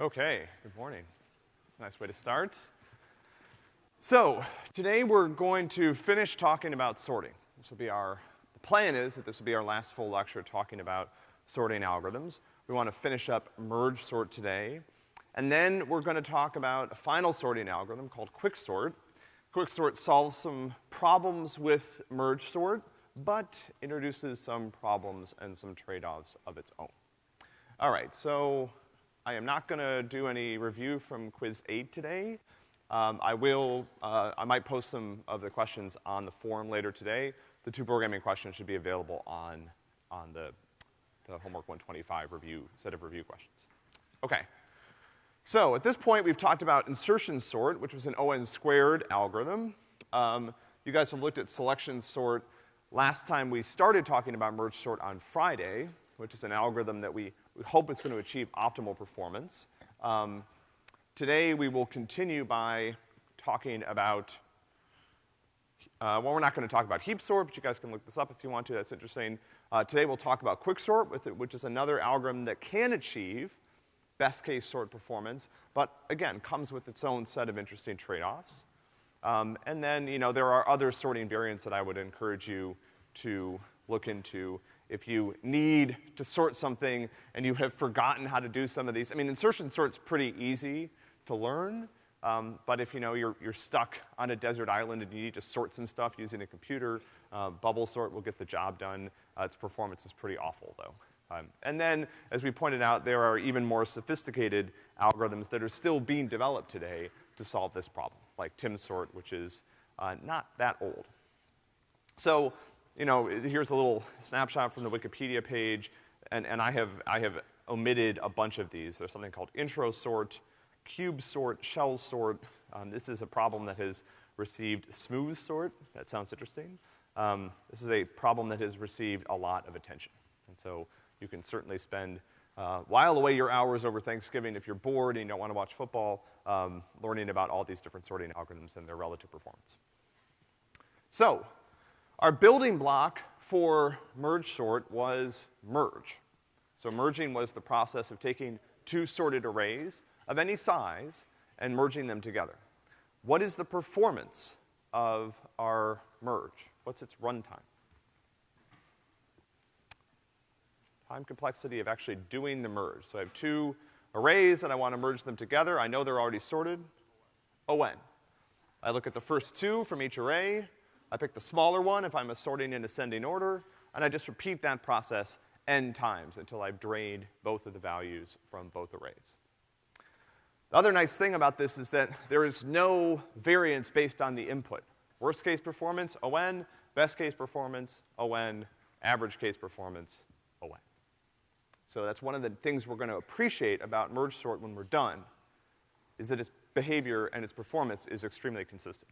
Okay, good morning. Nice way to start. So, today we're going to finish talking about sorting. This will be our, the plan is that this will be our last full lecture talking about sorting algorithms. We want to finish up merge sort today. And then we're gonna talk about a final sorting algorithm called quicksort. Quicksort solves some problems with merge sort, but introduces some problems and some trade-offs of its own. All right, so I am not gonna do any review from quiz eight today. Um, I will, uh, I might post some of the questions on the forum later today. The two programming questions should be available on, on the, the homework 125 review, set of review questions. Okay. So, at this point, we've talked about insertion sort, which was an O(n) squared algorithm. Um, you guys have looked at selection sort last time we started talking about merge sort on Friday, which is an algorithm that we, we hope it's going to achieve optimal performance. Um, today we will continue by talking about, uh, well, we're not going to talk about heap sort, but you guys can look this up if you want to. That's interesting. Uh, today we'll talk about quicksort, which is another algorithm that can achieve best case sort performance, but again, comes with its own set of interesting trade-offs. Um, and then, you know, there are other sorting variants that I would encourage you to look into if you need to sort something and you have forgotten how to do some of these. I mean, insertion sort's pretty easy to learn, um, but if you know you're, you're stuck on a desert island and you need to sort some stuff using a computer, uh, bubble sort will get the job done. Uh, its performance is pretty awful though. Um, and then, as we pointed out, there are even more sophisticated algorithms that are still being developed today to solve this problem, like TimSort, which is uh, not that old. So, you know, here's a little snapshot from the Wikipedia page, and, and I have, I have omitted a bunch of these. There's something called intro sort, cube sort, shell sort. Um, this is a problem that has received smooth sort. That sounds interesting. Um, this is a problem that has received a lot of attention. And so you can certainly spend, uh, while away your hours over Thanksgiving if you're bored and you don't want to watch football, um, learning about all these different sorting algorithms and their relative performance. So, our building block for merge sort was merge. So merging was the process of taking two sorted arrays of any size and merging them together. What is the performance of our merge? What's its runtime? Time complexity of actually doing the merge. So I have two arrays and I want to merge them together. I know they're already sorted. O(n). I look at the first two from each array, I pick the smaller one if I'm assorting in ascending order, and I just repeat that process n times until I've drained both of the values from both arrays. The other nice thing about this is that there is no variance based on the input. Worst case performance, O(n), best case performance, O(n), average case performance, O(n). So that's one of the things we're gonna appreciate about merge sort when we're done, is that its behavior and its performance is extremely consistent.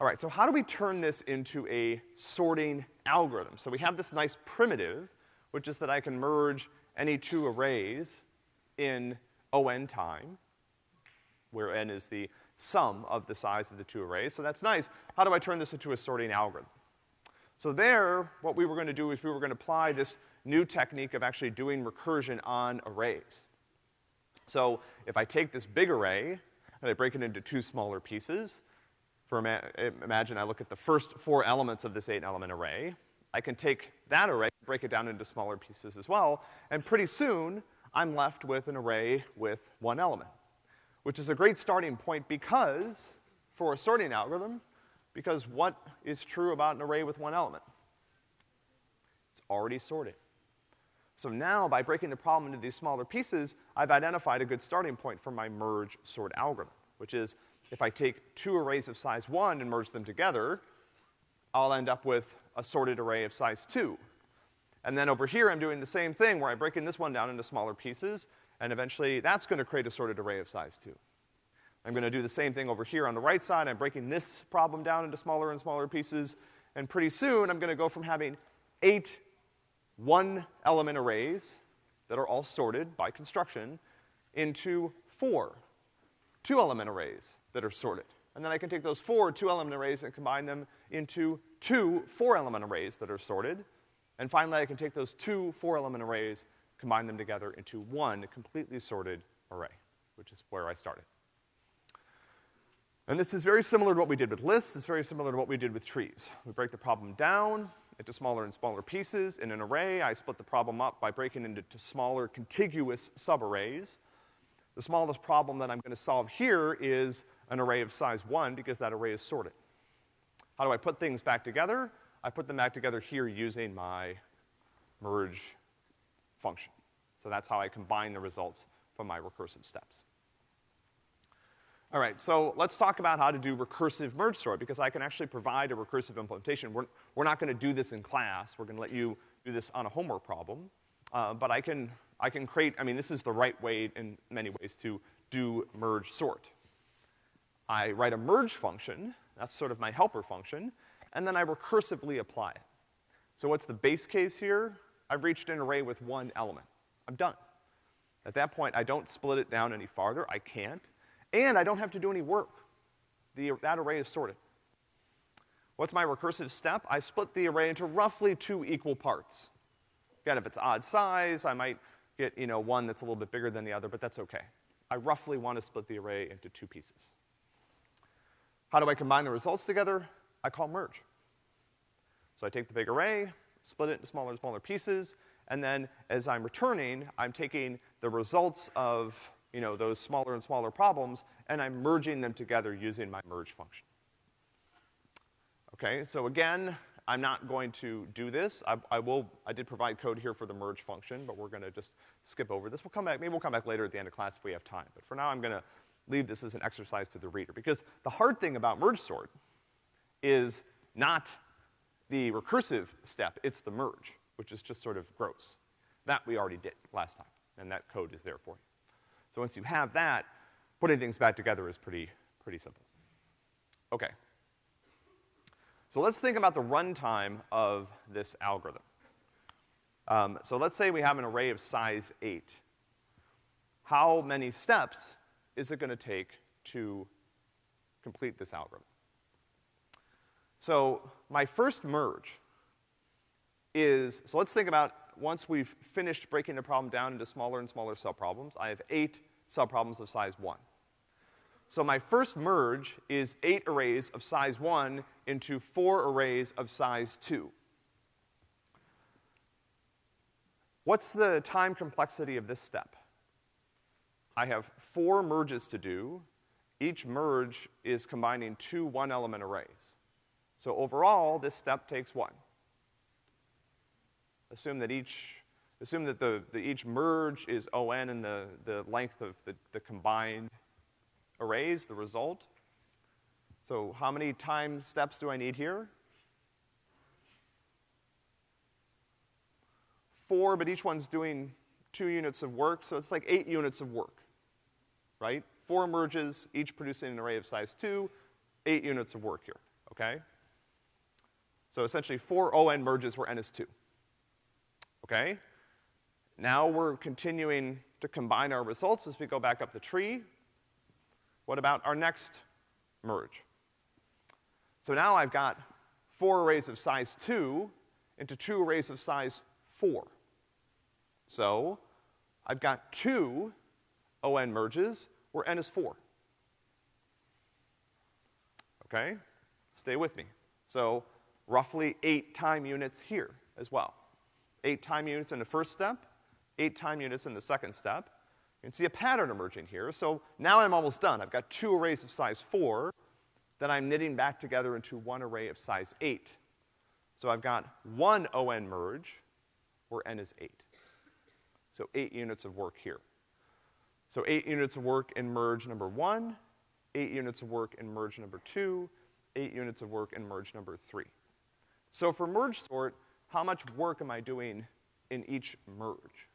All right, so how do we turn this into a sorting algorithm? So we have this nice primitive, which is that I can merge any two arrays in O(n) time, where n is the sum of the size of the two arrays. So that's nice. How do I turn this into a sorting algorithm? So there, what we were gonna do is we were gonna apply this new technique of actually doing recursion on arrays. So if I take this big array and I break it into two smaller pieces, for ima imagine I look at the first four elements of this eight element array. I can take that array, break it down into smaller pieces as well, and pretty soon I'm left with an array with one element. Which is a great starting point because, for a sorting algorithm, because what is true about an array with one element? It's already sorted. So now, by breaking the problem into these smaller pieces, I've identified a good starting point for my merge sort algorithm, which is if I take two arrays of size one and merge them together, I'll end up with a sorted array of size two. And then over here, I'm doing the same thing where I'm breaking this one down into smaller pieces, and eventually that's gonna create a sorted array of size two. I'm gonna do the same thing over here on the right side. I'm breaking this problem down into smaller and smaller pieces, and pretty soon I'm gonna go from having eight one-element arrays that are all sorted by construction into four two-element arrays that are sorted. And then I can take those four two-element arrays and combine them into two four-element arrays that are sorted. And finally, I can take those two four-element arrays, combine them together into one completely sorted array, which is where I started. And this is very similar to what we did with lists. It's very similar to what we did with trees. We break the problem down into smaller and smaller pieces. In an array, I split the problem up by breaking it into smaller contiguous subarrays. The smallest problem that I'm gonna solve here is an array of size one because that array is sorted. How do I put things back together? I put them back together here using my merge function. So that's how I combine the results from my recursive steps. All right, so let's talk about how to do recursive merge sort, because I can actually provide a recursive implementation. We're, we're not gonna do this in class. We're gonna let you do this on a homework problem. Uh, but I can, I can create, I mean, this is the right way in many ways to do merge sort. I write a merge function, that's sort of my helper function, and then I recursively apply it. So what's the base case here? I've reached an array with one element. I'm done. At that point, I don't split it down any farther. I can't. And I don't have to do any work. The, that array is sorted. What's my recursive step? I split the array into roughly two equal parts. Again, if it's odd size, I might get, you know, one that's a little bit bigger than the other, but that's okay. I roughly want to split the array into two pieces. How do I combine the results together? I call merge. So I take the big array, split it into smaller and smaller pieces, and then as I'm returning, I'm taking the results of, you know, those smaller and smaller problems, and I'm merging them together using my merge function. Okay, so again, I'm not going to do this. I, I, will, I did provide code here for the merge function, but we're gonna just skip over this. We'll come back, maybe we'll come back later at the end of class if we have time. But for now, I'm gonna leave this as an exercise to the reader. Because the hard thing about merge sort is not the recursive step, it's the merge, which is just sort of gross. That we already did last time, and that code is there for you. So once you have that, putting things back together is pretty, pretty simple. Okay. So let's think about the runtime of this algorithm. Um, so let's say we have an array of size eight. How many steps is it gonna take to complete this algorithm? So my first merge is, so let's think about once we've finished breaking the problem down into smaller and smaller subproblems, I have eight subproblems of size one. So my first merge is eight arrays of size one into four arrays of size two. What's the time complexity of this step? I have four merges to do. Each merge is combining two one-element arrays. So overall, this step takes one. Assume that each, assume that the, the each merge is on and the, the length of the, the combined arrays, the result. So how many time steps do I need here? Four, but each one's doing two units of work, so it's like eight units of work, right? Four merges, each producing an array of size two, eight units of work here, okay? So essentially four ON merges where N is two, okay? Now we're continuing to combine our results as we go back up the tree. What about our next merge? So now I've got four arrays of size two into two arrays of size four. So I've got two ON merges where N is four. Okay? Stay with me. So roughly eight time units here as well. Eight time units in the first step, eight time units in the second step, you can see a pattern emerging here. So now I'm almost done. I've got two arrays of size four that I'm knitting back together into one array of size eight. So I've got one ON merge where N is eight. So eight units of work here. So eight units of work in merge number one, eight units of work in merge number two, eight units of work in merge number three. So for merge sort, how much work am I doing in each merge?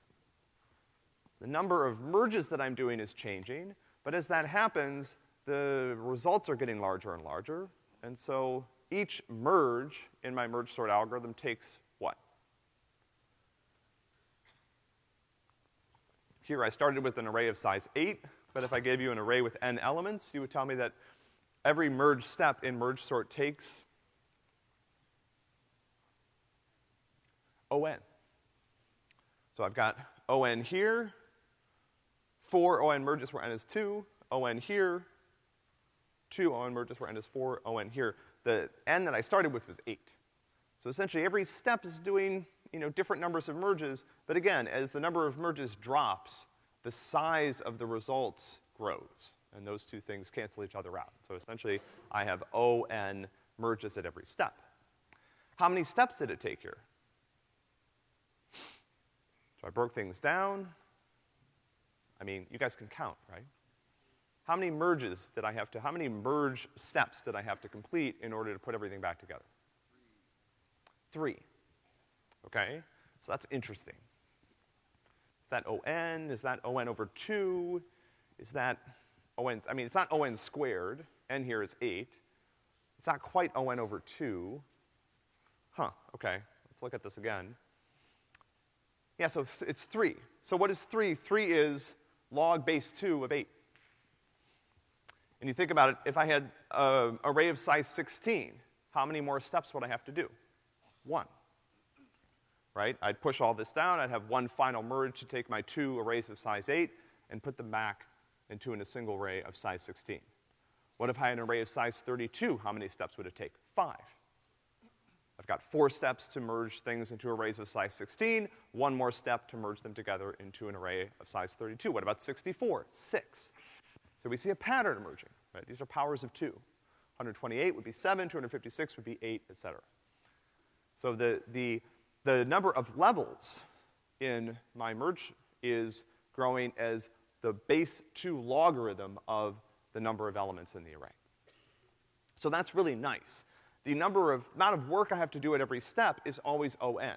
The number of merges that I'm doing is changing, but as that happens, the results are getting larger and larger, and so each merge in my merge sort algorithm takes what? Here I started with an array of size eight, but if I gave you an array with n elements, you would tell me that every merge step in merge sort takes ON. So I've got on here, four on merges where n is two, on here, two on merges where n is four, on here. The n that I started with was eight. So essentially every step is doing, you know, different numbers of merges, but again, as the number of merges drops, the size of the results grows, and those two things cancel each other out. So essentially, I have on merges at every step. How many steps did it take here? So I broke things down. I mean, you guys can count, right? How many merges did I have to, how many merge steps did I have to complete in order to put everything back together? Three. Okay? So that's interesting. Is that ON? Is that ON over two? Is that ON, I mean, it's not ON squared. N here is eight. It's not quite ON over two. Huh, okay. Let's look at this again. Yeah, so th it's three. So what is three? Three is log base two of eight. And you think about it, if I had an array of size 16, how many more steps would I have to do? One. Right? I'd push all this down, I'd have one final merge to take my two arrays of size 8 and put them back into in a single array of size 16. What if I had an array of size 32? How many steps would it take? Five. I've got four steps to merge things into arrays of size 16, one more step to merge them together into an array of size 32. What about 64? Six. So we see a pattern emerging, right? These are powers of two. 128 would be seven, 256 would be eight, et cetera. So the, the, the number of levels in my merge is growing as the base two logarithm of the number of elements in the array. So that's really nice. The number of, amount of work I have to do at every step is always O n,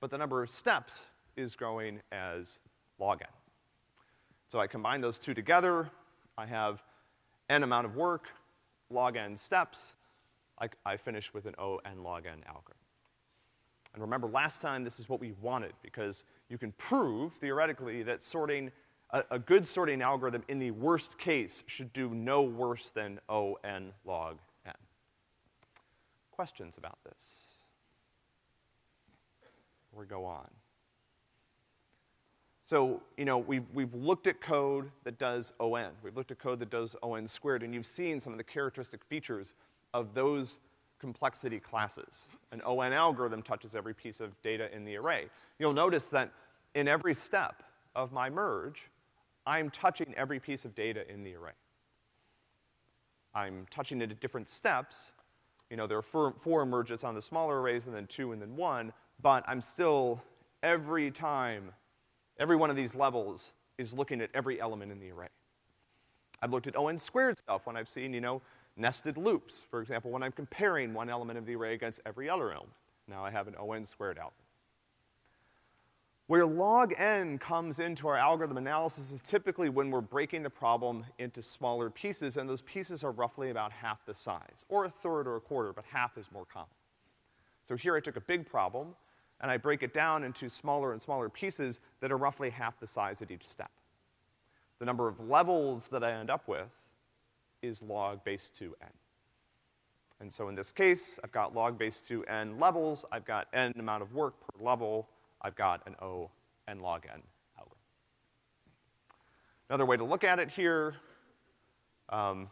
but the number of steps is growing as log n. So I combine those two together, I have n amount of work, log n steps, I, I finish with an O n log n algorithm. And remember, last time this is what we wanted, because you can prove, theoretically, that sorting, a, a good sorting algorithm in the worst case should do no worse than O n log n. questions about this? Or go on. So, you know, we've, we've looked at code that does ON. We've looked at code that does ON squared, and you've seen some of the characteristic features of those complexity classes. An ON algorithm touches every piece of data in the array. You'll notice that in every step of my merge, I'm touching every piece of data in the array. I'm touching it at different steps, you know, there are four, four merges on the smaller arrays and then two and then one, but I'm still, every time, every one of these levels is looking at every element in the array. I've looked at ON squared stuff when I've seen, you know, nested loops. For example, when I'm comparing one element of the array against every other element. Now I have an ON squared out. Where log n comes into our algorithm analysis is typically when we're breaking the problem into smaller pieces, and those pieces are roughly about half the size, or a third or a quarter, but half is more common. So here I took a big problem, and I break it down into smaller and smaller pieces that are roughly half the size at each step. The number of levels that I end up with is log base 2n. And so in this case, I've got log base 2n levels, I've got n amount of work per level, I've got an O n log n algorithm. Another way to look at it here, um,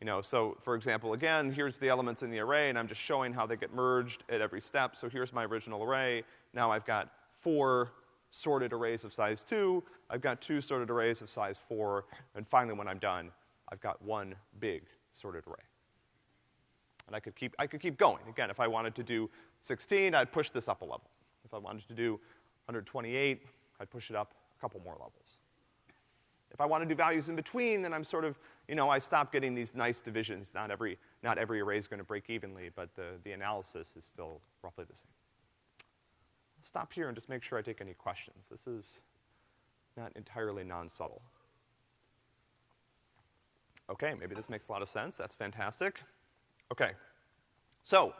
you know, so for example, again, here's the elements in the array, and I'm just showing how they get merged at every step. So here's my original array. Now I've got four sorted arrays of size two, I've got two sorted arrays of size four, and finally when I'm done, I've got one big sorted array. And I could keep, I could keep going. Again, if I wanted to do 16, I'd push this up a level. If I wanted to do 128, I'd push it up a couple more levels. If I want to do values in between, then I'm sort of, you know, I stop getting these nice divisions. Not every, not every array is going to break evenly, but the, the analysis is still roughly the same. I'll stop here and just make sure I take any questions. This is not entirely non-subtle. Okay, maybe this makes a lot of sense. That's fantastic. Okay. So,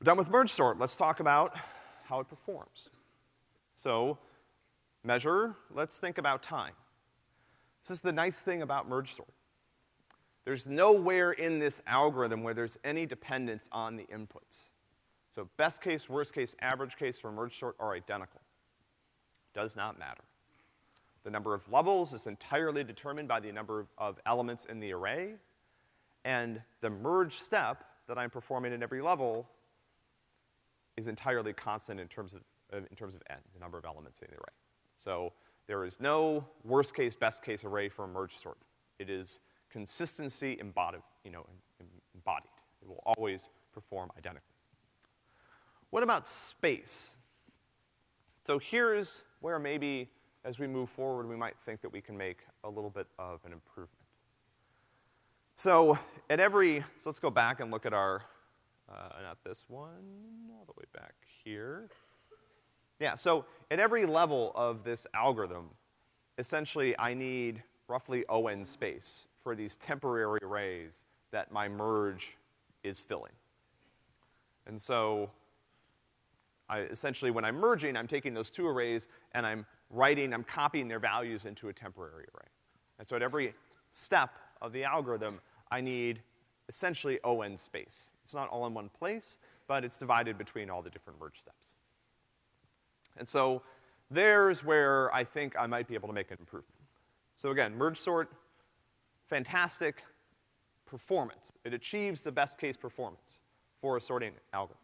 we're done with merge sort. Let's talk about how it performs. So, measure, let's think about time. This is the nice thing about merge sort. There's nowhere in this algorithm where there's any dependence on the inputs. So best case, worst case, average case for merge sort are identical. Does not matter. The number of levels is entirely determined by the number of elements in the array, and the merge step that I'm performing in every level is entirely constant in terms of, in terms of n, the number of elements in the array. So there is no worst case, best case array for a merge sort. It is consistency embodied, you know, embodied. It will always perform identically. What about space? So here's where maybe as we move forward, we might think that we can make a little bit of an improvement. So at every, so let's go back and look at our, uh, not this one, all the way back here. Yeah, so at every level of this algorithm, essentially I need roughly ON space for these temporary arrays that my merge is filling. And so I, essentially when I'm merging, I'm taking those two arrays and I'm writing, I'm copying their values into a temporary array. And so at every step of the algorithm, I need essentially ON space. It's not all in one place, but it's divided between all the different merge steps. And so there's where I think I might be able to make an improvement. So again, merge sort, fantastic performance. It achieves the best case performance for a sorting algorithm.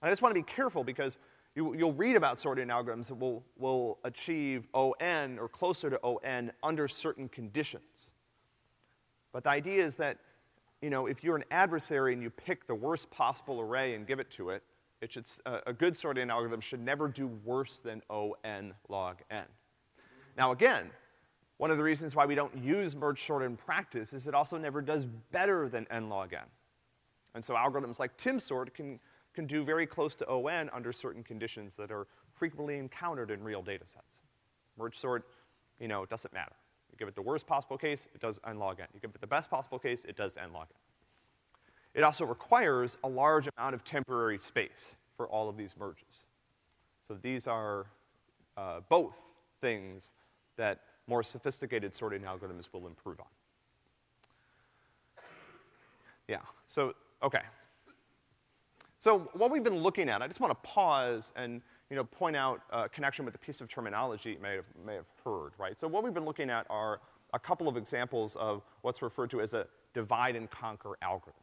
And I just want to be careful because you, will read about sorting algorithms that will, will achieve ON or closer to ON under certain conditions. But the idea is that, you know, if you're an adversary and you pick the worst possible array and give it to it, it should, uh, a good sorting algorithm should never do worse than ON log N. Now again, one of the reasons why we don't use merge sort in practice is it also never does better than N log N. And so algorithms like timsort can can do very close to ON under certain conditions that are frequently encountered in real data sets. Merge sort, you know, doesn't matter. You give it the worst possible case, it does n log n. You give it the best possible case, it does n log n. It also requires a large amount of temporary space for all of these merges. So these are uh, both things that more sophisticated sorting algorithms will improve on. Yeah, so, okay. So what we've been looking at, I just want to pause and, you know, point out a connection with a piece of terminology you may have, may have heard, right? So what we've been looking at are a couple of examples of what's referred to as a divide and conquer algorithm.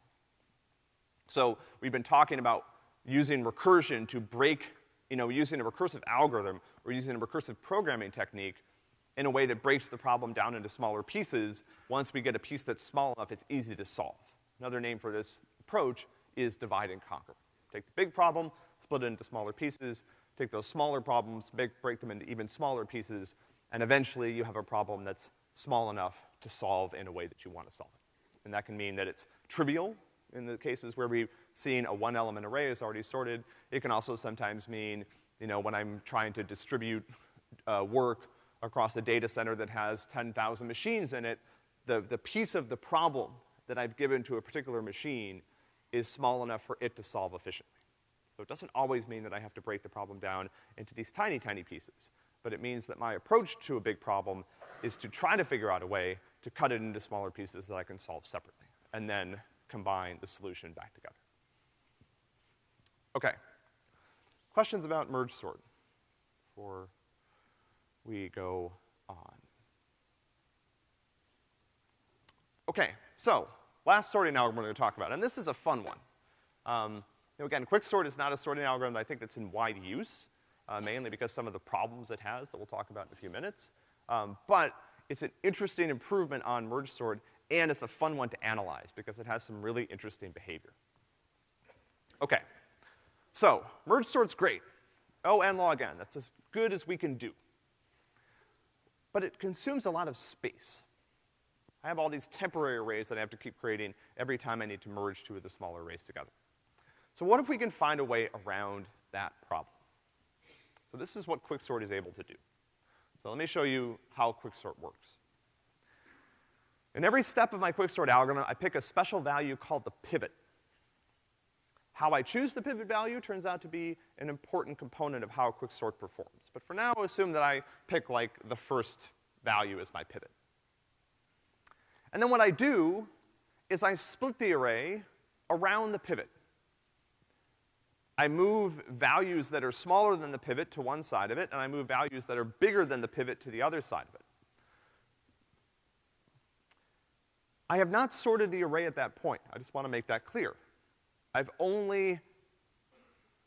So we've been talking about using recursion to break, you know, using a recursive algorithm or using a recursive programming technique in a way that breaks the problem down into smaller pieces. Once we get a piece that's small enough, it's easy to solve. Another name for this approach is divide and conquer. Take the big problem, split it into smaller pieces, take those smaller problems, make, break them into even smaller pieces, and eventually you have a problem that's small enough to solve in a way that you want to solve it. And that can mean that it's trivial in the cases where we've seen a one element array is already sorted. It can also sometimes mean, you know, when I'm trying to distribute uh, work across a data center that has 10,000 machines in it, the, the piece of the problem that I've given to a particular machine is small enough for it to solve efficiently. So it doesn't always mean that I have to break the problem down into these tiny, tiny pieces. But it means that my approach to a big problem is to try to figure out a way to cut it into smaller pieces that I can solve separately, and then combine the solution back together. Okay. Questions about merge sort before we go on? Okay, so Last sorting algorithm we're gonna talk about, and this is a fun one. Um, you again, quicksort is not a sorting algorithm I think that's in wide use, uh, mainly because some of the problems it has that we'll talk about in a few minutes. Um, but it's an interesting improvement on merge sort, and it's a fun one to analyze because it has some really interesting behavior. Okay. So, merge sort's great. O n log n, that's as good as we can do. But it consumes a lot of space. I have all these temporary arrays that I have to keep creating every time I need to merge two of the smaller arrays together. So what if we can find a way around that problem? So this is what quicksort is able to do. So let me show you how quicksort works. In every step of my quicksort algorithm, I pick a special value called the pivot. How I choose the pivot value turns out to be an important component of how quicksort performs. But for now, assume that I pick like the first value as my pivot. And then what I do is I split the array around the pivot. I move values that are smaller than the pivot to one side of it, and I move values that are bigger than the pivot to the other side of it. I have not sorted the array at that point. I just want to make that clear. I've only,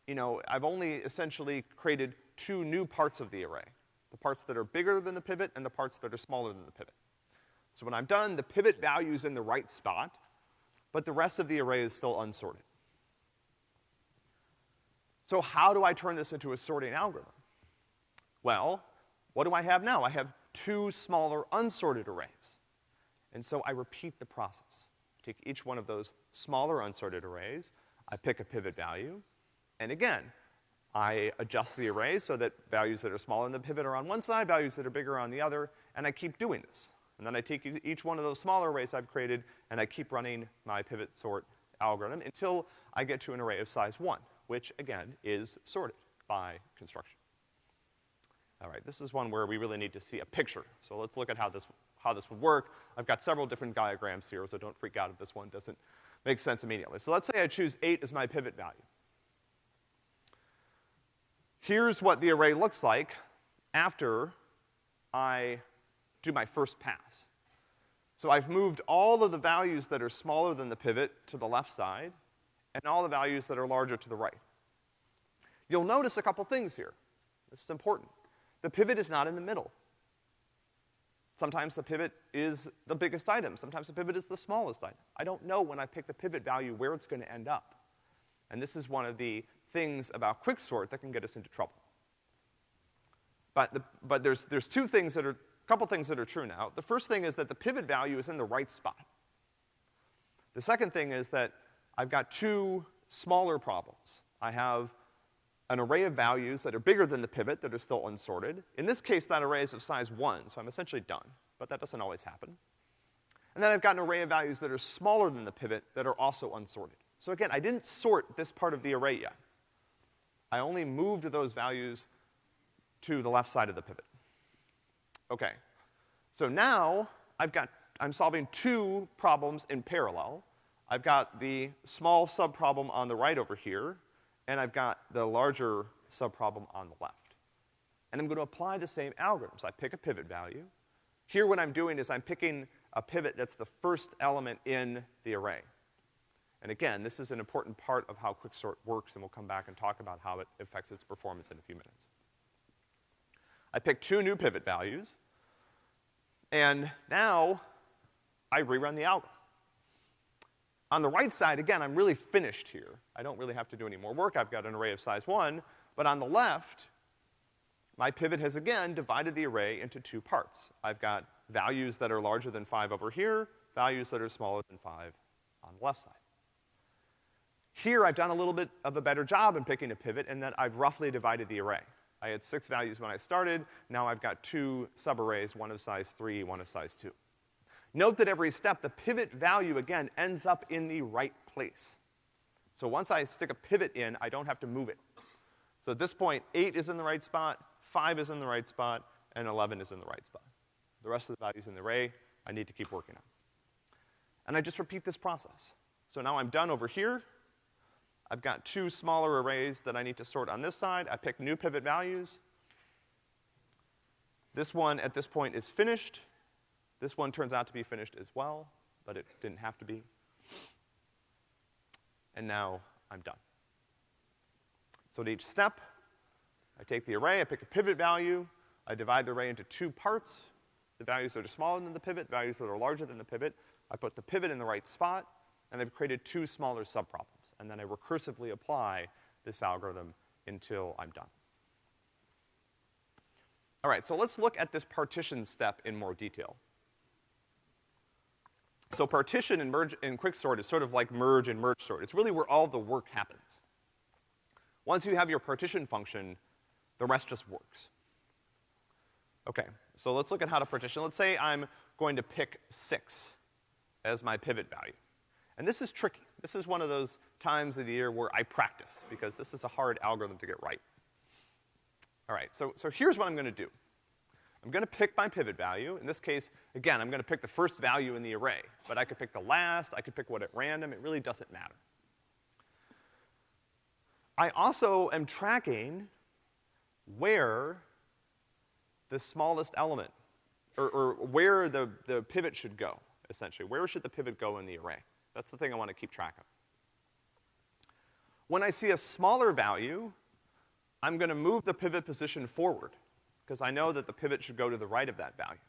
you know, I've only essentially created two new parts of the array. The parts that are bigger than the pivot and the parts that are smaller than the pivot. So when I'm done, the pivot value is in the right spot, but the rest of the array is still unsorted. So how do I turn this into a sorting algorithm? Well, what do I have now? I have two smaller unsorted arrays. And so I repeat the process. Take each one of those smaller unsorted arrays, I pick a pivot value, and again, I adjust the array so that values that are smaller than the pivot are on one side, values that are bigger are on the other, and I keep doing this. And then I take each one of those smaller arrays I've created, and I keep running my pivot sort algorithm until I get to an array of size one, which again is sorted by construction. All right, this is one where we really need to see a picture. So let's look at how this how this would work. I've got several different diagrams here, so don't freak out if this one doesn't make sense immediately. So let's say I choose eight as my pivot value. Here's what the array looks like after I do my first pass. So I've moved all of the values that are smaller than the pivot to the left side, and all the values that are larger to the right. You'll notice a couple things here. This is important. The pivot is not in the middle. Sometimes the pivot is the biggest item. Sometimes the pivot is the smallest item. I don't know when I pick the pivot value where it's gonna end up. And this is one of the things about quicksort that can get us into trouble. But, the, but there's, there's two things that are, couple things that are true now. The first thing is that the pivot value is in the right spot. The second thing is that I've got two smaller problems. I have an array of values that are bigger than the pivot that are still unsorted. In this case, that array is of size one, so I'm essentially done. But that doesn't always happen. And then I've got an array of values that are smaller than the pivot that are also unsorted. So again, I didn't sort this part of the array yet. I only moved those values to the left side of the pivot. Okay. So now, I've got, I'm solving two problems in parallel. I've got the small subproblem on the right over here, and I've got the larger subproblem on the left. And I'm gonna apply the same algorithms. I pick a pivot value. Here what I'm doing is I'm picking a pivot that's the first element in the array. And again, this is an important part of how quicksort works, and we'll come back and talk about how it affects its performance in a few minutes. I pick two new pivot values, and now I rerun the algorithm. On the right side, again, I'm really finished here. I don't really have to do any more work. I've got an array of size one. But on the left, my pivot has again divided the array into two parts. I've got values that are larger than five over here, values that are smaller than five on the left side. Here, I've done a little bit of a better job in picking a pivot in that I've roughly divided the array. I had six values when I started, now I've got two subarrays, one of size three, one of size two. Note that every step, the pivot value, again, ends up in the right place. So once I stick a pivot in, I don't have to move it. So at this point, eight is in the right spot, five is in the right spot, and 11 is in the right spot. The rest of the values in the array, I need to keep working on. And I just repeat this process. So now I'm done over here. I've got two smaller arrays that I need to sort on this side. I pick new pivot values. This one at this point is finished. This one turns out to be finished as well, but it didn't have to be. And now I'm done. So at each step, I take the array, I pick a pivot value, I divide the array into two parts, the values that are smaller than the pivot, values that are larger than the pivot. I put the pivot in the right spot, and I've created two smaller subproblems. And then I recursively apply this algorithm until I'm done. All right, so let's look at this partition step in more detail. So partition and merge and quicksort is sort of like merge and merge sort. It's really where all the work happens. Once you have your partition function, the rest just works. Okay, so let's look at how to partition. Let's say I'm going to pick six as my pivot value. And this is tricky. This is one of those times of the year where I practice, because this is a hard algorithm to get right. All right, so, so here's what I'm gonna do. I'm gonna pick my pivot value. In this case, again, I'm gonna pick the first value in the array. But I could pick the last, I could pick what at random, it really doesn't matter. I also am tracking where the smallest element, or, or where the, the pivot should go, essentially. Where should the pivot go in the array? That's the thing I want to keep track of. When I see a smaller value, I'm gonna move the pivot position forward, because I know that the pivot should go to the right of that value.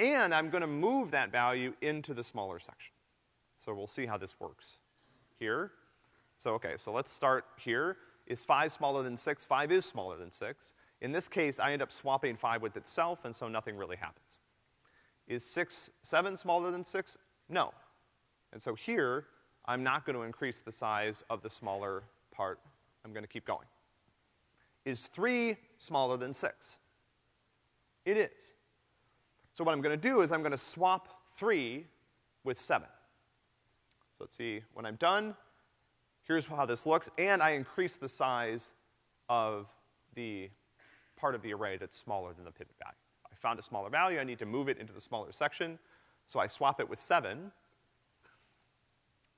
And I'm gonna move that value into the smaller section. So we'll see how this works. Here, so okay, so let's start here. Is five smaller than six? Five is smaller than six. In this case, I end up swapping five with itself, and so nothing really happens. Is six, seven smaller than six? No. And so here, I'm not gonna increase the size of the smaller part. I'm gonna keep going. Is three smaller than six? It is. So what I'm gonna do is I'm gonna swap three with seven. So let's see, when I'm done, here's how this looks, and I increase the size of the part of the array that's smaller than the pivot value. I found a smaller value, I need to move it into the smaller section, so I swap it with seven,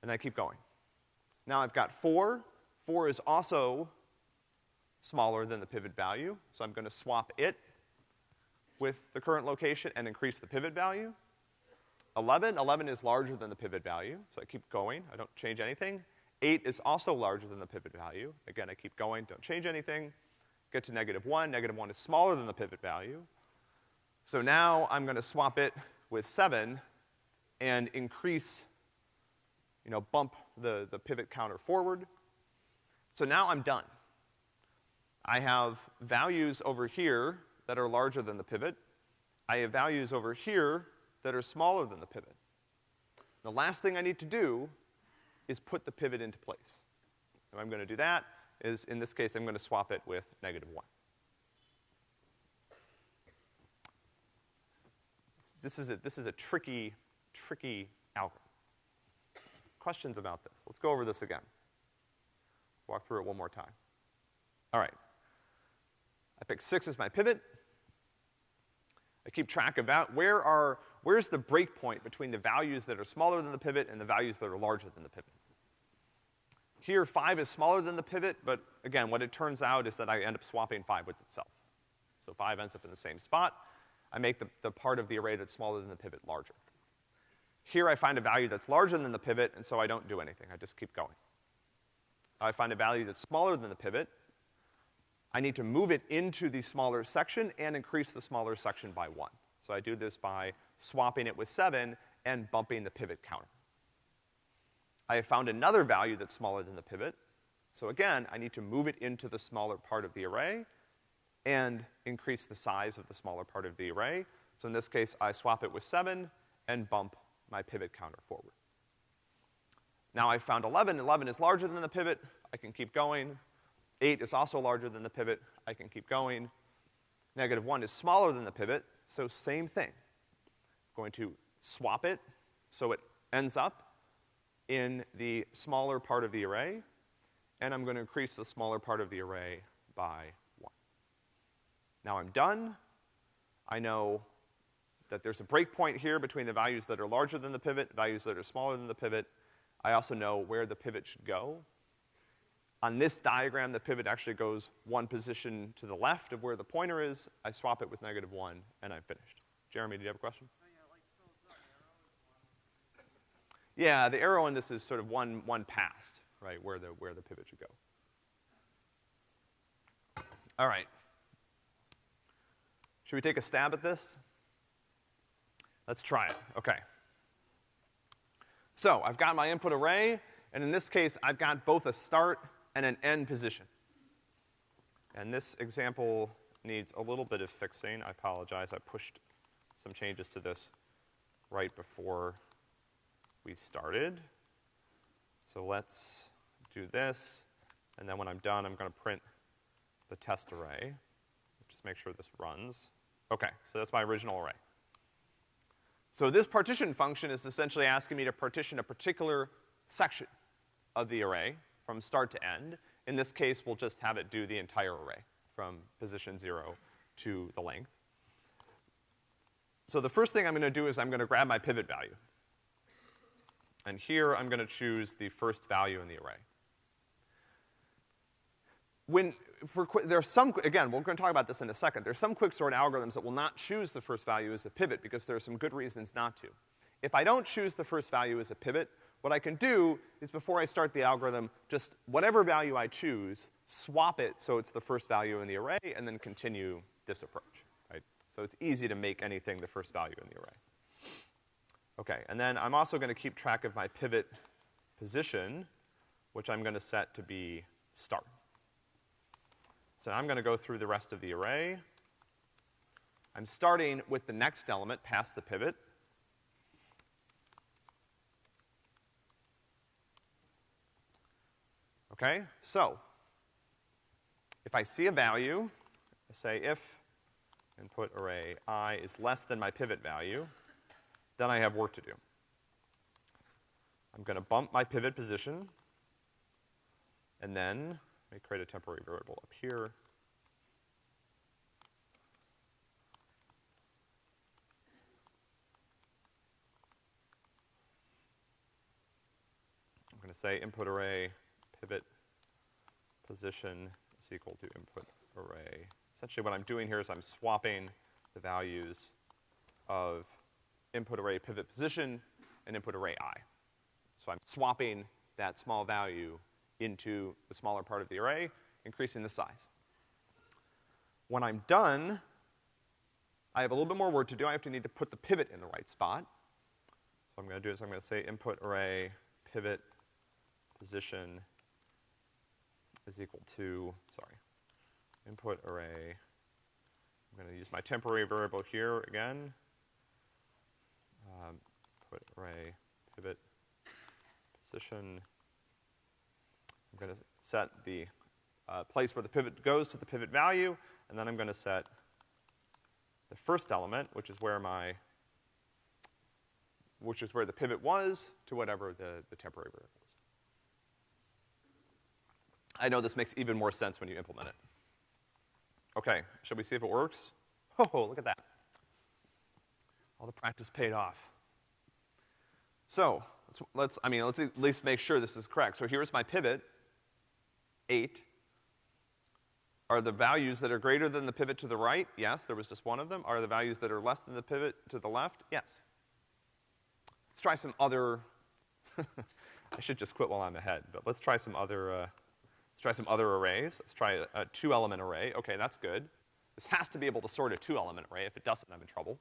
and I keep going. Now I've got four. Four is also smaller than the pivot value, so I'm gonna swap it with the current location and increase the pivot value. 11, 11 is larger than the pivot value, so I keep going, I don't change anything. Eight is also larger than the pivot value. Again, I keep going, don't change anything. Get to negative one, negative one is smaller than the pivot value. So now I'm gonna swap it with seven and increase, you know, bump the, the pivot counter forward. So now I'm done. I have values over here that are larger than the pivot. I have values over here that are smaller than the pivot. The last thing I need to do is put the pivot into place. If I'm gonna do that is, in this case, I'm gonna swap it with negative one. This is a, this is a tricky, tricky algorithm. Questions about this? Let's go over this again. Walk through it one more time. All right. I pick six as my pivot. I keep track of that. where are, where's the break point between the values that are smaller than the pivot and the values that are larger than the pivot. Here, five is smaller than the pivot, but again, what it turns out is that I end up swapping five with itself. So five ends up in the same spot. I make the, the part of the array that's smaller than the pivot larger. Here I find a value that's larger than the pivot, and so I don't do anything, I just keep going. I find a value that's smaller than the pivot, I need to move it into the smaller section and increase the smaller section by one. So I do this by swapping it with seven and bumping the pivot counter. I have found another value that's smaller than the pivot. So again, I need to move it into the smaller part of the array and increase the size of the smaller part of the array. So in this case, I swap it with seven and bump my pivot counter forward. Now I found 11. 11 is larger than the pivot. I can keep going. 8 is also larger than the pivot. I can keep going. Negative 1 is smaller than the pivot, so same thing. I'm going to swap it so it ends up in the smaller part of the array, and I'm gonna increase the smaller part of the array by 1. Now I'm done. I know that there's a breakpoint here between the values that are larger than the pivot, values that are smaller than the pivot. I also know where the pivot should go. On this diagram, the pivot actually goes one position to the left of where the pointer is. I swap it with negative one, and I'm finished. Jeremy, do you have a question? Yeah, the arrow in this is sort of one, one past, right, where the, where the pivot should go. All right. Should we take a stab at this? Let's try it, okay. So, I've got my input array, and in this case, I've got both a start and an end position. And this example needs a little bit of fixing. I apologize, I pushed some changes to this right before we started. So let's do this, and then when I'm done, I'm gonna print the test array. Just make sure this runs. Okay, so that's my original array. So this partition function is essentially asking me to partition a particular section of the array from start to end. In this case, we'll just have it do the entire array from position zero to the length. So the first thing I'm gonna do is I'm gonna grab my pivot value. And here I'm gonna choose the first value in the array. When, for, qui- there's some, again, we're gonna talk about this in a second. There's some quicksort algorithms that will not choose the first value as a pivot because there are some good reasons not to. If I don't choose the first value as a pivot, what I can do is before I start the algorithm, just whatever value I choose, swap it so it's the first value in the array, and then continue this approach, right? So it's easy to make anything the first value in the array. Okay, and then I'm also gonna keep track of my pivot position, which I'm gonna set to be start. So I'm gonna go through the rest of the array. I'm starting with the next element past the pivot. Okay, so if I see a value, I say if input array i is less than my pivot value, then I have work to do. I'm gonna bump my pivot position, and then let me create a temporary variable up here. I'm gonna say input array pivot position is equal to input array. Essentially what I'm doing here is I'm swapping the values of input array pivot position and input array i. So I'm swapping that small value into the smaller part of the array, increasing the size. When I'm done, I have a little bit more work to do. I have to need to put the pivot in the right spot. So I'm gonna do is I'm gonna say input array pivot position is equal to, sorry, input array. I'm gonna use my temporary variable here again. Um, put array pivot position. I'm gonna set the uh, place where the pivot goes to the pivot value, and then I'm gonna set the first element, which is where my, which is where the pivot was, to whatever the, the temporary variable is. I know this makes even more sense when you implement it. Okay, shall we see if it works? Oh, look at that. All the practice paid off. So, let's, let's, I mean, let's at least make sure this is correct. So here's my pivot, eight. Are the values that are greater than the pivot to the right? Yes, there was just one of them. Are the values that are less than the pivot to the left? Yes. Let's try some other, I should just quit while I'm ahead, but let's try some other, uh, let's try some other arrays. Let's try a, a two-element array. Okay, that's good. This has to be able to sort a two-element array. If it doesn't, I'm in trouble.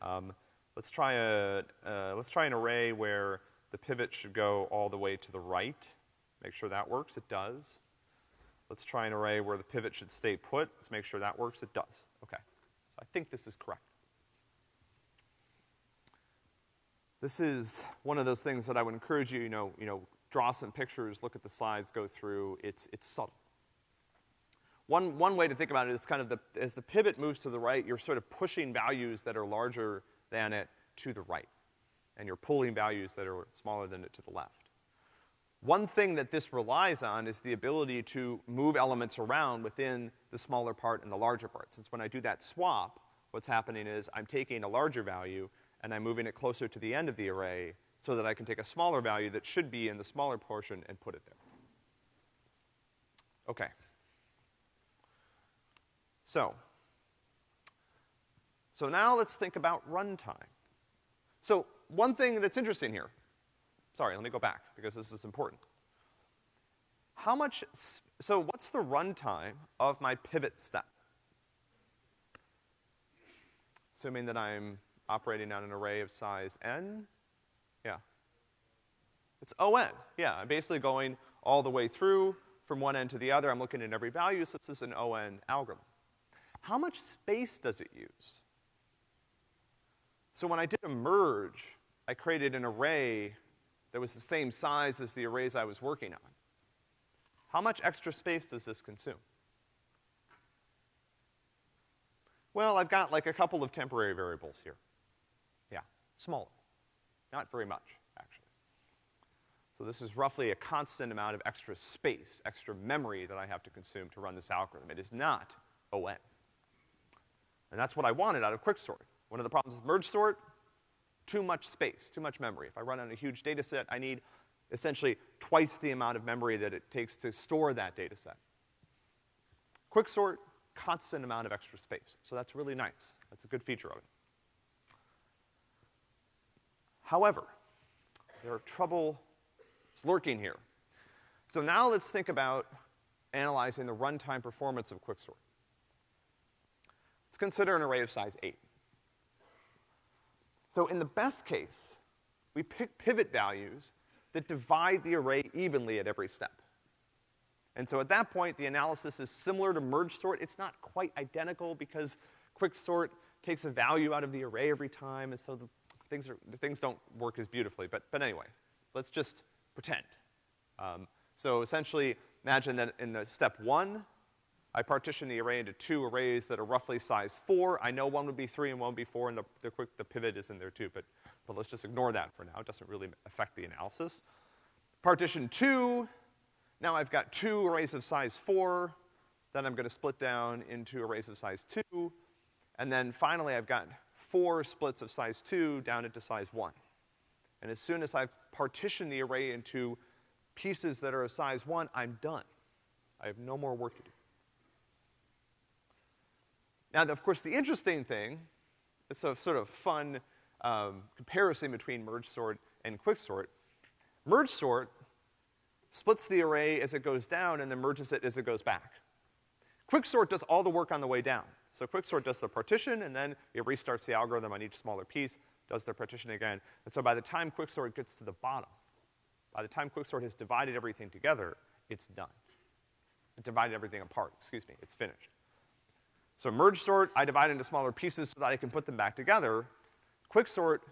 Um, let's try a, uh, let's try an array where the pivot should go all the way to the right. Make sure that works. It does. Let's try an array where the pivot should stay put. Let's make sure that works. It does. Okay. So I think this is correct. This is one of those things that I would encourage you, you know, you know, draw some pictures, look at the slides, go through. It's, it's subtle. One, one way to think about it is kind of the, as the pivot moves to the right, you're sort of pushing values that are larger than it to the right. And you're pulling values that are smaller than it to the left. One thing that this relies on is the ability to move elements around within the smaller part and the larger part. Since when I do that swap, what's happening is I'm taking a larger value and I'm moving it closer to the end of the array so that I can take a smaller value that should be in the smaller portion and put it there. Okay. So, so now let's think about runtime. So one thing that's interesting here, sorry, let me go back because this is important. How much, so what's the runtime of my pivot step? Assuming that I'm operating on an array of size n, yeah. It's O(n), yeah, I'm basically going all the way through from one end to the other. I'm looking at every value, so this is an O(n) algorithm. How much space does it use? So when I did a merge, I created an array that was the same size as the arrays I was working on. How much extra space does this consume? Well, I've got like a couple of temporary variables here. Yeah, smaller. Not very much, actually. So this is roughly a constant amount of extra space, extra memory that I have to consume to run this algorithm. It is not O(n). And that's what I wanted out of quicksort. One of the problems with merge sort, too much space, too much memory. If I run on a huge data set, I need essentially twice the amount of memory that it takes to store that data set. Quicksort, constant amount of extra space. So that's really nice. That's a good feature of it. However, there are troubles lurking here. So now let's think about analyzing the runtime performance of Quicksort. Let's consider an array of size eight. So in the best case, we pick pivot values that divide the array evenly at every step. And so at that point, the analysis is similar to merge sort. It's not quite identical because quicksort takes a value out of the array every time, and so the things, are, the things don't work as beautifully. But, but anyway, let's just pretend. Um, so essentially, imagine that in the step one, I partition the array into two arrays that are roughly size four. I know one would be three and one would be four, and the, the, quick, the pivot is in there too, but, but let's just ignore that for now. It doesn't really affect the analysis. Partition two, now I've got two arrays of size four, then I'm gonna split down into arrays of size two, and then finally I've got four splits of size two down into size one. And as soon as I've partitioned the array into pieces that are of size one, I'm done. I have no more work to do. Now, of course, the interesting thing, it's a sort of fun um, comparison between merge sort and quicksort. Merge sort splits the array as it goes down and then merges it as it goes back. Quicksort does all the work on the way down. So quicksort does the partition and then it restarts the algorithm on each smaller piece, does the partition again. And so by the time quicksort gets to the bottom, by the time quicksort has divided everything together, it's done. It divided everything apart, excuse me, it's finished. So merge sort, I divide into smaller pieces so that I can put them back together. Quick sort,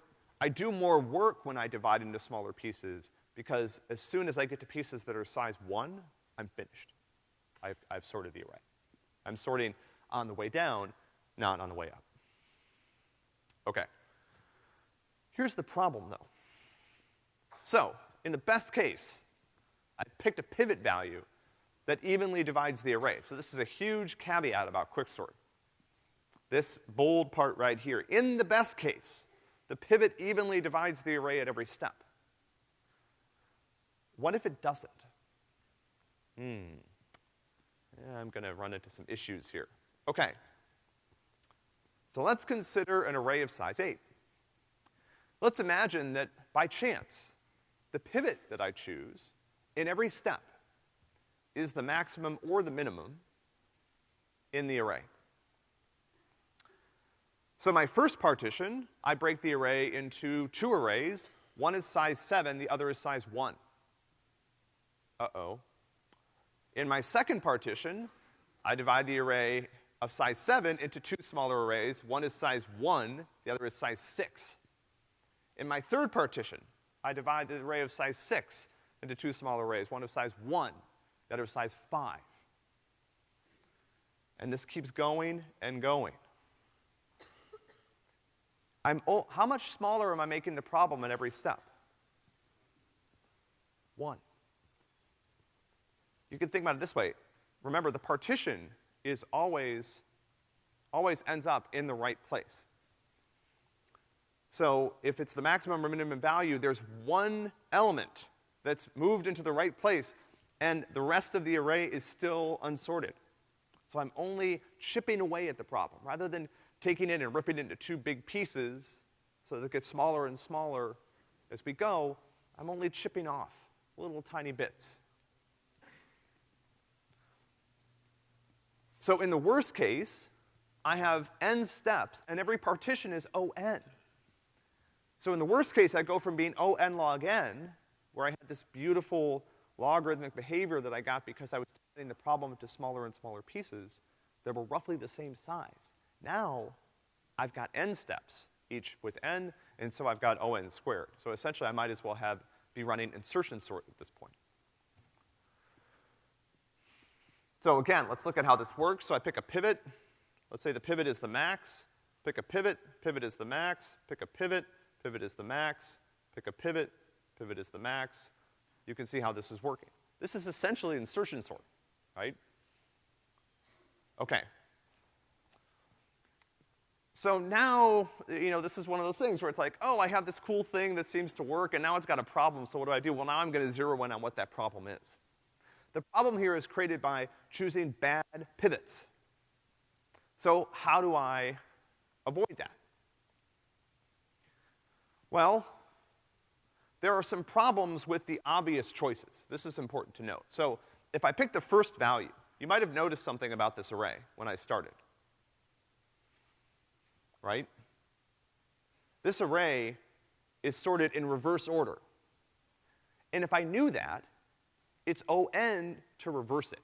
I do more work when I divide into smaller pieces because as soon as I get to pieces that are size one, I'm finished. I've, I've sorted the array. I'm sorting on the way down, not on the way up. Okay. Here's the problem though. So, in the best case, I've picked a pivot value that evenly divides the array. So this is a huge caveat about quicksort. This bold part right here. In the best case, the pivot evenly divides the array at every step. What if it doesn't? Hmm. Yeah, I'm gonna run into some issues here. Okay. So let's consider an array of size eight. Let's imagine that by chance, the pivot that I choose in every step is the maximum or the minimum in the array. So my first partition, I break the array into two arrays. One is size seven, the other is size one. Uh-oh. In my second partition, I divide the array of size seven into two smaller arrays. One is size one, the other is size six. In my third partition, I divide the array of size six into two smaller arrays, one of size one, the are size five. And this keeps going and going. I'm, oh, how much smaller am I making the problem at every step? One. You can think about it this way. Remember, the partition is always, always ends up in the right place. So if it's the maximum or minimum value, there's one element that's moved into the right place, and the rest of the array is still unsorted. So I'm only chipping away at the problem. Rather than taking it and ripping it into two big pieces so that it gets smaller and smaller as we go, I'm only chipping off little tiny bits. So in the worst case, I have n steps, and every partition is O(n). So in the worst case, I go from being O(n) log n, where I had this beautiful logarithmic behavior that I got because I was splitting the problem into smaller and smaller pieces that were roughly the same size. Now, I've got n steps, each with n, and so I've got O(n) squared. So essentially, I might as well have, be running insertion sort at this point. So again, let's look at how this works. So I pick a pivot. Let's say the pivot is the max. Pick a pivot, pivot is the max. Pick a pivot, pivot is the max. Pick a pivot, pivot is the max. You can see how this is working. This is essentially insertion sort, right? Okay. So now, you know, this is one of those things where it's like, oh, I have this cool thing that seems to work, and now it's got a problem, so what do I do? Well, now I'm gonna zero in on what that problem is. The problem here is created by choosing bad pivots. So how do I avoid that? Well, there are some problems with the obvious choices. This is important to note. So if I pick the first value, you might have noticed something about this array when I started. Right? This array is sorted in reverse order. And if I knew that, it's O(n) to reverse it.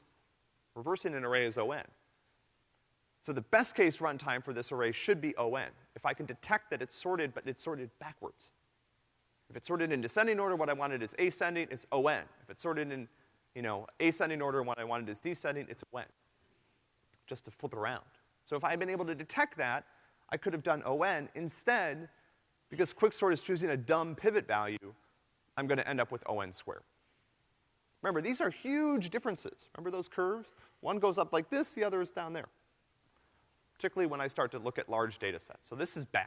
Reversing an array is O(n). So the best case runtime for this array should be O(n), if I can detect that it's sorted, but it's sorted backwards. If it's sorted in descending order, what I wanted is ascending, it's O(n). If it's sorted in, you know, ascending order what I wanted is descending, it's O(n). Just to flip it around. So if I had been able to detect that, I could have done O(n). Instead, because quicksort is choosing a dumb pivot value, I'm gonna end up with O(n) squared. Remember, these are huge differences. Remember those curves? One goes up like this, the other is down there particularly when I start to look at large data sets. So this is bad.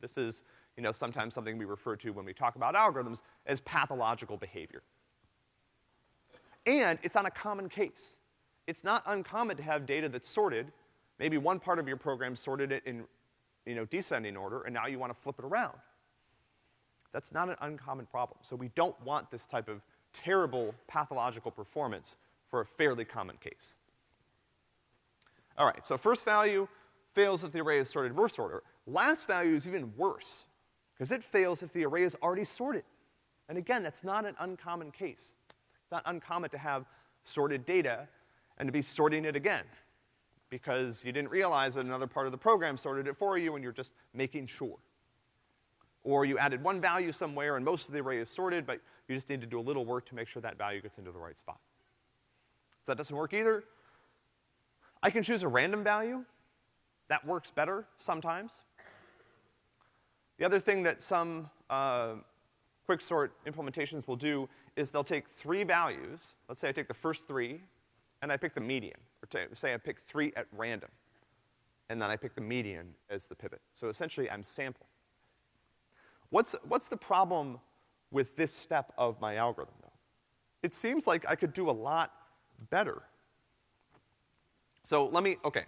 This is, you know, sometimes something we refer to when we talk about algorithms as pathological behavior. And it's on a common case. It's not uncommon to have data that's sorted. Maybe one part of your program sorted it in, you know, descending order, and now you want to flip it around. That's not an uncommon problem. So we don't want this type of terrible pathological performance for a fairly common case. All right, so first value fails if the array is sorted reverse order. Last value is even worse, because it fails if the array is already sorted. And again, that's not an uncommon case. It's not uncommon to have sorted data and to be sorting it again, because you didn't realize that another part of the program sorted it for you and you're just making sure. Or you added one value somewhere and most of the array is sorted, but you just need to do a little work to make sure that value gets into the right spot. So that doesn't work either. I can choose a random value. That works better sometimes. The other thing that some uh, quicksort implementations will do is they'll take three values. Let's say I take the first three, and I pick the median. Or say I pick three at random, and then I pick the median as the pivot. So essentially, I'm sampling. What's, what's the problem with this step of my algorithm, though? It seems like I could do a lot better so let me, okay.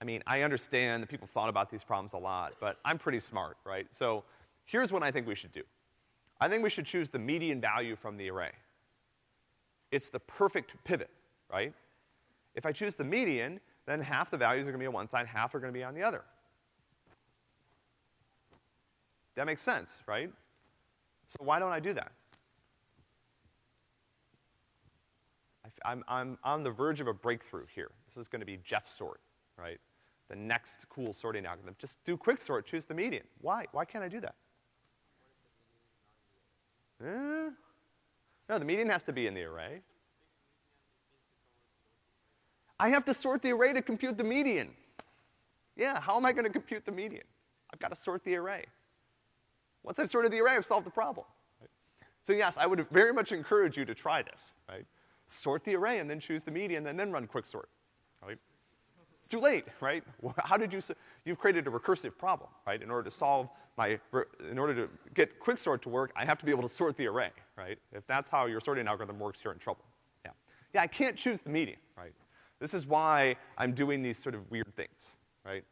I mean, I understand that people thought about these problems a lot, but I'm pretty smart, right? So here's what I think we should do. I think we should choose the median value from the array. It's the perfect pivot, right? If I choose the median, then half the values are gonna be on one side, half are gonna be on the other. That makes sense, right? So why don't I do that? I'm, I'm on the verge of a breakthrough here. This is gonna be JEFSort, right? The next cool sorting algorithm. Just do quicksort, choose the median. Why? Why can't I do that? No, the median has to be in the array. I have to sort the array to compute the median. Yeah, how am I gonna compute the median? I've gotta sort the array. Once I've sorted the array, I've solved the problem. Right? So yes, I would very much encourage you to try this, right? sort the array and then choose the median and then run quicksort, right? It's too late, right? How did you, you've created a recursive problem, right? In order to solve my, in order to get quicksort to work, I have to be able to sort the array, right? If that's how your sorting algorithm works, you're in trouble. Yeah. Yeah, I can't choose the median, right? This is why I'm doing these sort of weird things, right?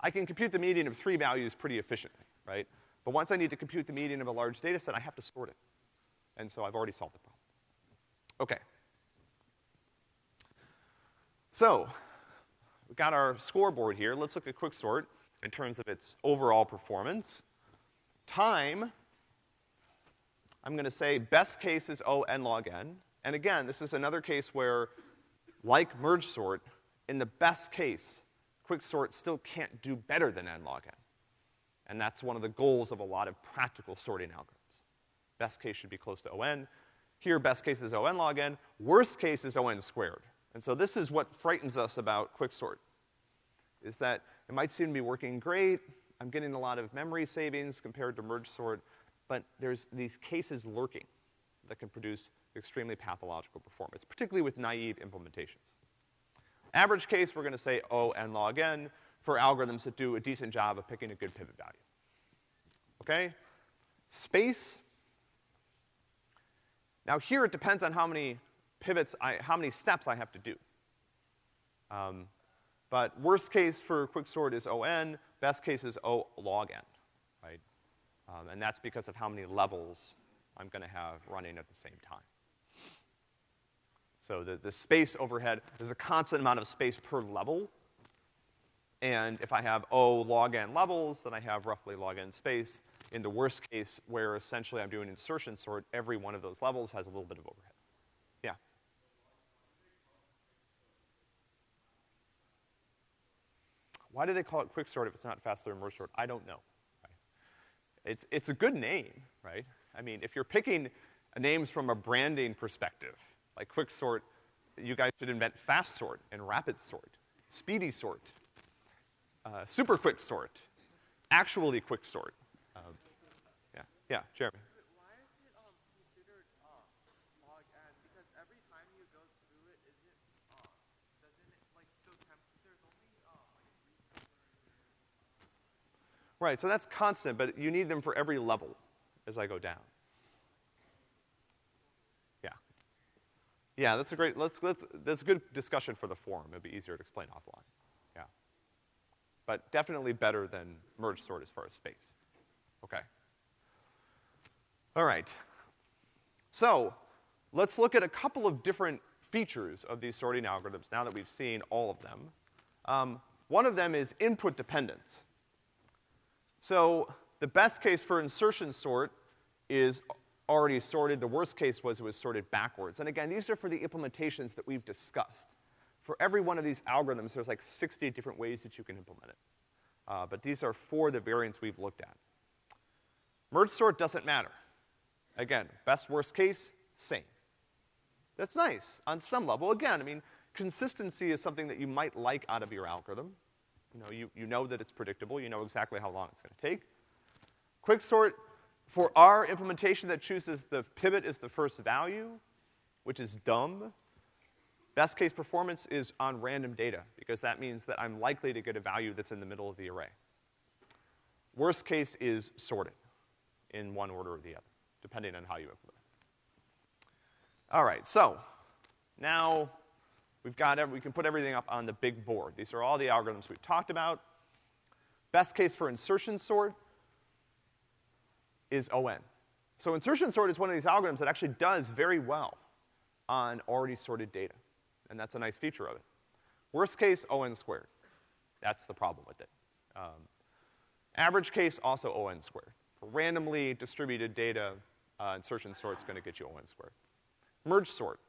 I can compute the median of three values pretty efficiently, right? But once I need to compute the median of a large data set, I have to sort it. And so I've already solved the problem. Okay. So, we've got our scoreboard here. Let's look at quicksort in terms of its overall performance. Time, I'm gonna say best case is O n log n. And again, this is another case where, like merge sort, in the best case, quicksort still can't do better than n log n. And that's one of the goals of a lot of practical sorting algorithms. Best case should be close to O(n). Here, best case is O n log n. Worst case is O n squared. And so this is what frightens us about quicksort, is that it might seem to be working great, I'm getting a lot of memory savings compared to merge sort, but there's these cases lurking that can produce extremely pathological performance, particularly with naive implementations. Average case, we're gonna say O n log n for algorithms that do a decent job of picking a good pivot value. Okay? Space, Now here it depends on how many pivots I, how many steps I have to do. Um, but worst case for quicksort is ON, best case is O log N, right? Um, and that's because of how many levels I'm gonna have running at the same time. So the, the space overhead, there's a constant amount of space per level. And if I have O log n levels, then I have roughly log n space. In the worst case, where essentially I'm doing insertion sort, every one of those levels has a little bit of overhead. Yeah. Why do they call it quicksort if it's not faster than merge sort? I don't know. It's, it's a good name, right? I mean, if you're picking names from a branding perspective, like quicksort, you guys should invent fast sort and rapid sort, speedy sort, uh, super quick sort, actually quick sort. Um, yeah, yeah, Jeremy. Right, so that's constant, but you need them for every level as I go down. Yeah. Yeah, that's a great, let's, let's, that's a good discussion for the forum. It'd be easier to explain offline. Yeah. But definitely better than merge sort as far as space. Okay. All right. So, let's look at a couple of different features of these sorting algorithms now that we've seen all of them. Um, one of them is input dependence. So, the best case for insertion sort is already sorted. The worst case was it was sorted backwards. And again, these are for the implementations that we've discussed. For every one of these algorithms, there's like 60 different ways that you can implement it. Uh, but these are for the variants we've looked at. Merge sort doesn't matter. Again, best worst case, same. That's nice on some level. Again, I mean, consistency is something that you might like out of your algorithm. You know, you, you know that it's predictable, you know exactly how long it's gonna take. Quicksort for our implementation that chooses the pivot as the first value, which is dumb, best case performance is on random data, because that means that I'm likely to get a value that's in the middle of the array. Worst case is sorted in one order or the other, depending on how you implement it. All right, so now we've got, every, we can put everything up on the big board. These are all the algorithms we've talked about. Best case for insertion sort, is ON. So insertion sort is one of these algorithms that actually does very well on already sorted data. And that's a nice feature of it. Worst case, ON squared. That's the problem with it. Um, average case, also ON squared. For randomly distributed data, uh, insertion sort's gonna get you ON squared. Merge sort.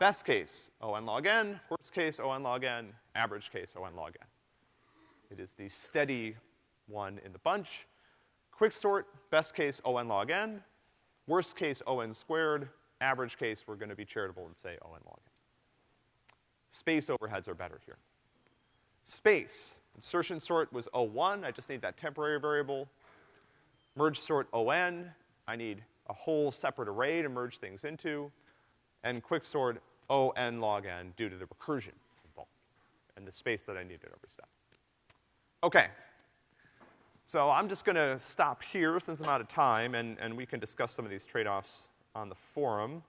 Best case, ON log n. Worst case, ON log n. Average case, ON log n. It is the steady one in the bunch. Quick sort, best case O n log n, worst case O n squared, average case we're gonna be charitable and say O n log n. Space overheads are better here. Space, insertion sort was O1, I just need that temporary variable. Merge sort ON, I need a whole separate array to merge things into. And quicksort ON log n due to the recursion involved and the space that I need at every step. Okay, so I'm just gonna stop here since I'm out of time, and, and we can discuss some of these trade-offs on the forum.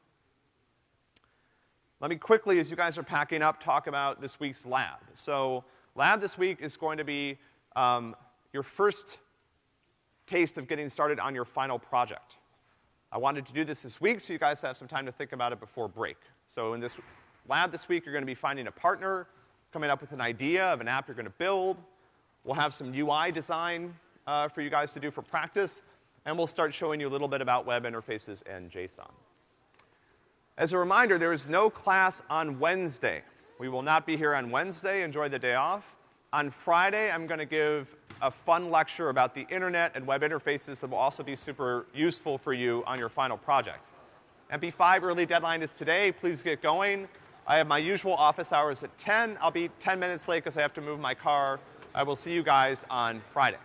Let me quickly, as you guys are packing up, talk about this week's lab. So lab this week is going to be um, your first taste of getting started on your final project. I wanted to do this this week so you guys have some time to think about it before break. So in this lab this week, you're gonna be finding a partner, coming up with an idea of an app you're gonna build. We'll have some UI design uh, for you guys to do for practice, and we'll start showing you a little bit about web interfaces and JSON. As a reminder, there is no class on Wednesday. We will not be here on Wednesday. Enjoy the day off. On Friday, I'm gonna give a fun lecture about the internet and web interfaces that will also be super useful for you on your final project. MP5 early deadline is today. Please get going. I have my usual office hours at 10. I'll be 10 minutes late because I have to move my car. I will see you guys on Friday.